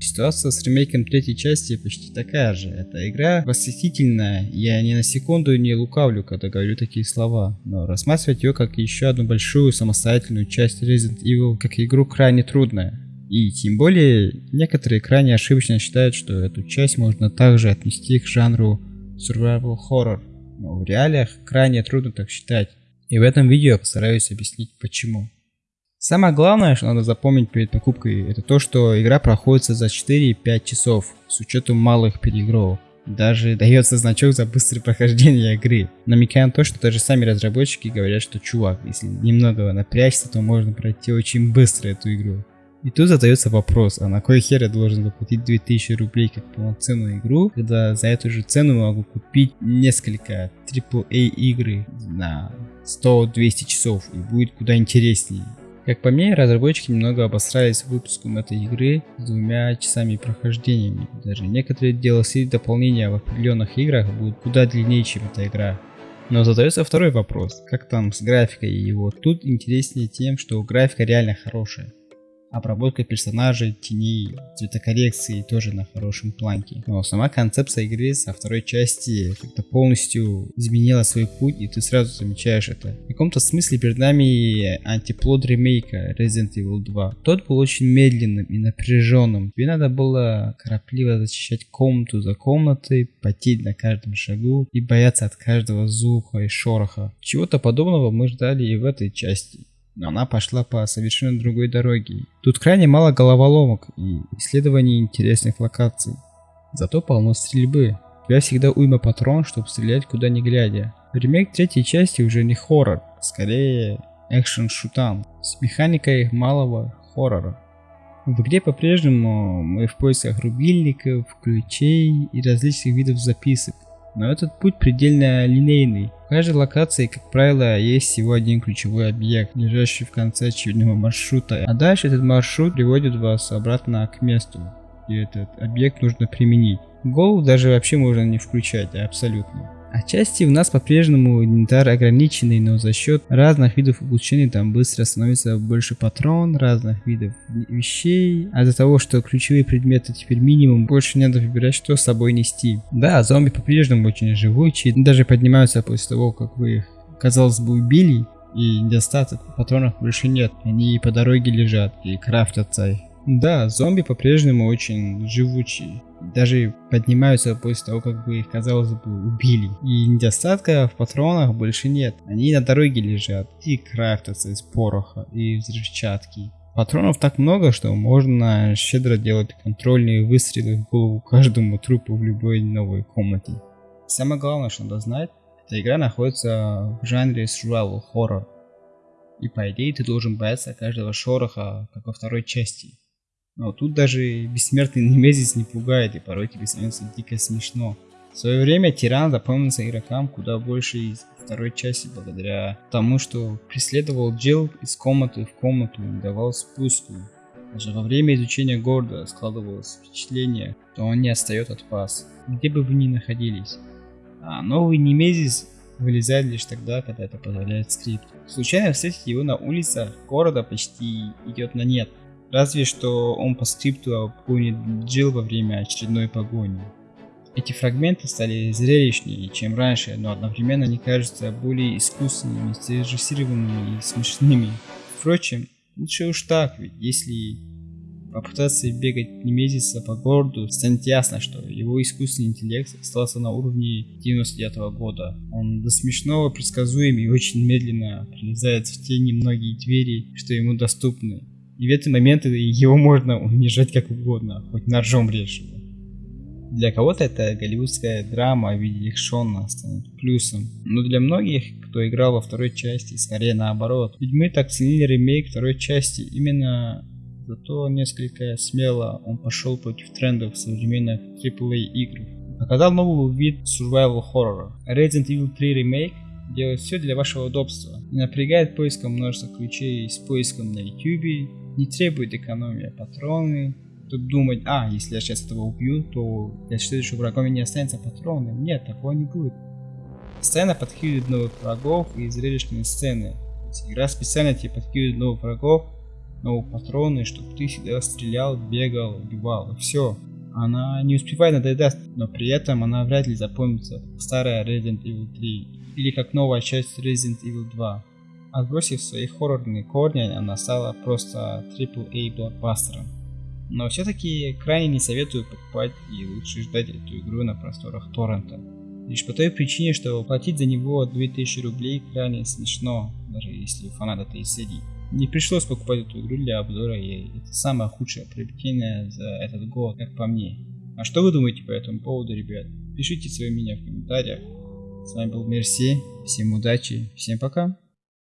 Ситуация с ремейком третьей части почти такая же. Эта игра восхитительная, я ни на секунду не лукавлю, когда говорю такие слова, но рассматривать ее как еще одну большую самостоятельную часть Resident Evil как игру крайне трудно. И тем более, некоторые крайне ошибочно считают, что эту часть можно также отнести к жанру survival horror, но в реалиях крайне трудно так считать. И в этом видео я постараюсь объяснить почему. Самое главное, что надо запомнить перед покупкой, это то, что игра проходится за 4-5 часов, с учетом малых переигровок. Даже дается значок за быстрое прохождение игры, намекая на то, что даже сами разработчики говорят, что чувак, если немного напрячься, то можно пройти очень быстро эту игру. И тут задается вопрос, а на кой хер я должен заплатить 2000 рублей как полноценную игру, когда за эту же цену могу купить несколько AAA игры на 100-200 часов и будет куда интереснее. Как по мне, разработчики немного обосрались выпуском этой игры с двумя часами прохождениями. Даже некоторые DLC дополнения в определенных играх будут куда длиннее, чем эта игра. Но задается второй вопрос, как там с графикой его. Тут интереснее тем, что графика реально хорошая обработка персонажей, теней, цветокоррекции тоже на хорошем планке. Но сама концепция игры со второй части как-то полностью изменила свой путь, и ты сразу замечаешь это. В каком-то смысле перед нами антиплод ремейка Resident Evil 2. Тот был очень медленным и напряженным. Тебе надо было торопливо защищать комнату за комнатой, потеть на каждом шагу и бояться от каждого звука и шороха. Чего-то подобного мы ждали и в этой части но она пошла по совершенно другой дороге. Тут крайне мало головоломок и исследований интересных локаций. Зато полно стрельбы. У тебя всегда уйма патрон, чтобы стрелять куда ни глядя. Ремейк третьей части уже не хоррор, скорее экшен-шутан с механикой малого хоррора. В игре по-прежнему мы в поисках рубильников, ключей и различных видов записок. Но этот путь предельно линейный. В каждой локации, как правило, есть всего один ключевой объект, лежащий в конце очередного маршрута. А дальше этот маршрут приводит вас обратно к месту, где этот объект нужно применить. Голову даже вообще можно не включать, абсолютно. Отчасти у нас по-прежнему инвентарь ограниченный, но за счет разных видов улучшений там быстро становится больше патрон, разных видов вещей. А из-за того, что ключевые предметы теперь минимум, больше не надо выбирать, что с собой нести. Да, зомби по-прежнему очень живучие, даже поднимаются после того, как вы их, казалось бы, убили. И недостаток патронов больше нет, они по дороге лежат и крафтятся. Да, зомби по-прежнему очень живучие даже поднимаются после того, как вы их, казалось бы, убили. И недостатка в патронах больше нет. Они на дороге лежат и крафтятся из пороха и взрывчатки. Патронов так много, что можно щедро делать контрольные выстрелы в голову каждому трупу в любой новой комнате. Самое главное, что надо знать, эта игра находится в жанре survival horror. И по идее ты должен бояться каждого шороха, как во второй части. Но тут даже бессмертный Немезис не пугает, и порой тебе становится дико смешно. В свое время Тиран запомнился игрокам куда больше из второй части, благодаря тому, что преследовал Джилл из комнаты в комнату и давал спуску. Даже во время изучения города складывалось впечатление, что он не отстает от вас, где бы вы ни находились. А новый Немезис вылезает лишь тогда, когда это позволяет скрипт. Случайно встретить его на улицах города почти идет на нет. Разве что он по скрипту обгонит Джилл во время очередной погони. Эти фрагменты стали зрелищнее, чем раньше, но одновременно они кажутся более искусственными, срежиссированными и смешными. Впрочем, лучше уж так, ведь если попытаться бегать Немезиса по городу, станет ясно, что его искусственный интеллект остался на уровне 99 -го года. Он до смешного предсказуем и очень медленно пролезает в те немногие двери, что ему доступны. И в эти моменты его можно унижать как угодно, хоть ножом режь его. Для кого-то это голливудская драма в виде экшона станет плюсом, но для многих, кто играл во второй части, скорее наоборот. Ведь мы так ценили ремейк второй части именно зато несколько смело он пошел против трендов современных AAA игр. Показал новый вид survival хоррора. Resident Evil 3 Remake делает все для вашего удобства. Не напрягает поиском множества ключей с поиском на YouTube, не требует экономии патроны. Тут думать, а, если я сейчас этого убью, то для следующего врага у не останется патроны. Нет, такого не будет. Постоянно подкидывают новых врагов и зрелищные сцены. Игра специально тебе подкидывает новых врагов, новые патроны, чтобы ты всегда стрелял, бегал, убивал, и все. Она не успевает надоедать, но при этом она вряд ли запомнится старая Resident Evil 3 или как новая часть Resident Evil 2. Отбросив свои хоррорные корни, она стала просто AAA блокбастером. Но все-таки крайне не советую покупать и лучше ждать эту игру на просторах торрента. Лишь по той причине, что платить за него 2000 рублей крайне смешно, даже если фанат этой серии. Не пришлось покупать эту игру для обзора, и это самое худшее приобретение за этот год, как по мне. А что вы думаете по этому поводу, ребят? Пишите свое мнение в комментариях. С вами был Мерси, всем удачи, всем пока.